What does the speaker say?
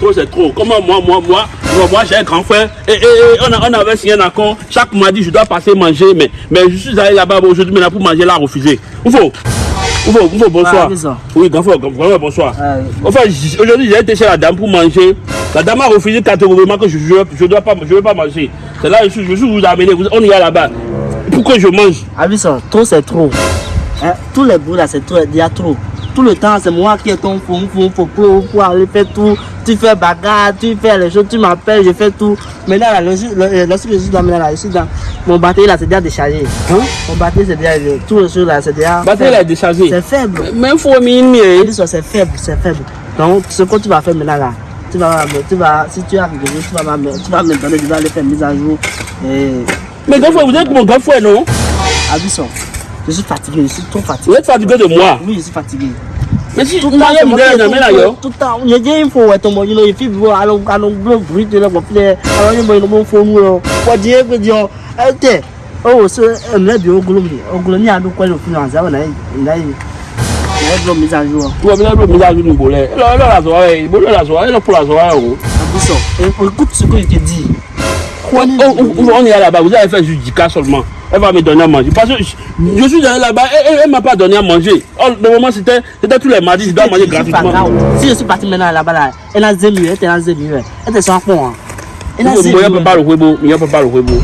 trop, c'est trop. Comment moi, moi, moi, moi, moi j'ai un grand frère et, et, et on, a, on avait signé un accord. Chaque mardi, je dois passer manger, mais, mais je suis allé là-bas aujourd'hui maintenant pour manger là, refusé. Faut, où faut, bonsoir. Oui, grand frère, grand frère, bonsoir. Ouais. Enfin, j- aujourd'hui, j'ai été chez la dame pour manger. La dame a refusé catégoriquement que je ne je, je dois pas, je vais pas manger. C'est là je suis, je suis vous amener. Vous- On y est là-bas. Pourquoi je mange Abisson, trop c'est trop. Hein, Tous les bouts là, c'est trop, il y a trop. Tout le temps, c'est moi qui est ton fou, fou, fou, pour, pour aller faire tout. Tu fais bagarre, tu fais les choses, tu m'appelles, je fais tout. Maintenant, là, le, le, lorsque je suis dans, là, je suis dans mon batterie là, c'est déjà déchargé. Hein? Mon batterie, c'est déjà, tout le là, c'est déjà. Batterie là est déchargée. C'est faible. Il faut minimiser. Abisson, c'est faible, c'est faible. Donc, ce que tu vas faire maintenant là, tu vas, tu vas, si tu as quelque chose, tu vas, tu vas me donner, tu vas aller faire mise à jour. Et, Mais grand frère, vous êtes mon grand frère, non? Abisson, Je suis fatigué, je suis trop fatigué. Vous êtes fatigué de moi. Oui, je suis fatigué. Mais si tout le monde est jamais là, yo. Tout le temps, il y a des infos, tu il faut voir, alors, alors, le bruit de la boflée, alors, il y a des infos, moi, quoi dire, quoi dire, eh, oh, c'est un mec, au goulot, au goulot, il y a quoi, le finance, là, là, ẹ̀ẹ́dọ̀ mi dájú ọ. wọ́n mi lọ́dọ̀ mi dájú On, est là-bas, vous avez fait judicat seulement. Elle va me donner à manger. Parce que je, suis allé là-bas, elle ne m'a pas donné à manger. Le moment, c'était c'était tous les mardis, je dois manger gratuitement. Si je suis parti maintenant là-bas, là, elle a zéro, elle était là, zéro, elle était sans fond. Elle a Il ne zéro. peut pas le huebo, il ne peut pas le huebo.